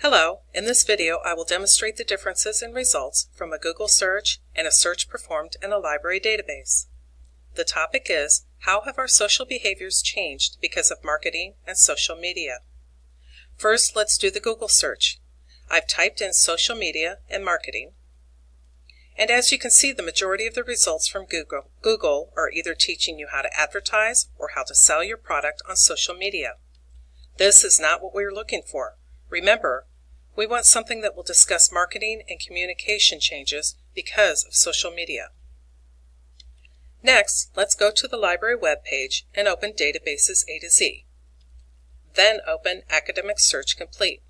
Hello, in this video I will demonstrate the differences in results from a Google search and a search performed in a library database. The topic is, how have our social behaviors changed because of marketing and social media? First, let's do the Google search. I've typed in social media and marketing. And as you can see, the majority of the results from Google, Google are either teaching you how to advertise or how to sell your product on social media. This is not what we're looking for. Remember, we want something that will discuss marketing and communication changes because of social media. Next, let's go to the library webpage and open Databases A to Z. Then open Academic Search Complete.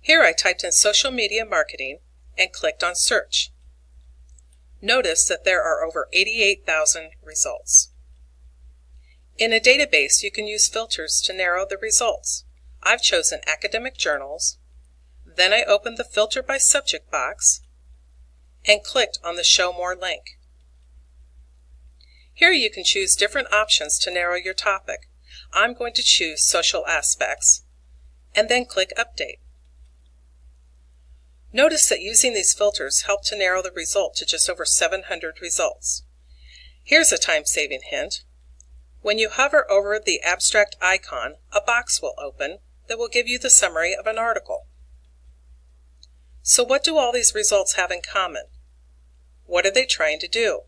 Here I typed in social media marketing and clicked on Search. Notice that there are over 88,000 results. In a database, you can use filters to narrow the results. I've chosen academic journals, then I opened the Filter by Subject box and clicked on the Show More link. Here you can choose different options to narrow your topic. I'm going to choose Social Aspects and then click Update. Notice that using these filters helped to narrow the result to just over 700 results. Here's a time-saving hint. When you hover over the abstract icon, a box will open that will give you the summary of an article. So what do all these results have in common? What are they trying to do?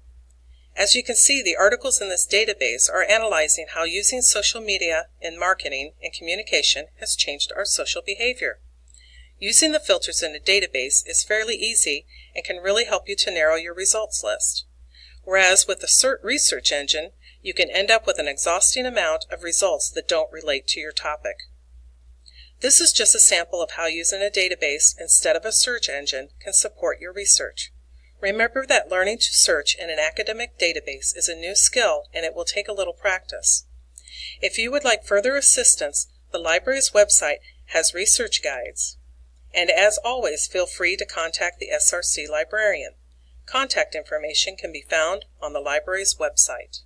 As you can see, the articles in this database are analyzing how using social media in marketing and communication has changed our social behavior. Using the filters in a database is fairly easy and can really help you to narrow your results list. Whereas with the CERT research engine, you can end up with an exhausting amount of results that don't relate to your topic. This is just a sample of how using a database instead of a search engine can support your research. Remember that learning to search in an academic database is a new skill and it will take a little practice. If you would like further assistance, the library's website has research guides. And as always, feel free to contact the SRC librarian. Contact information can be found on the library's website.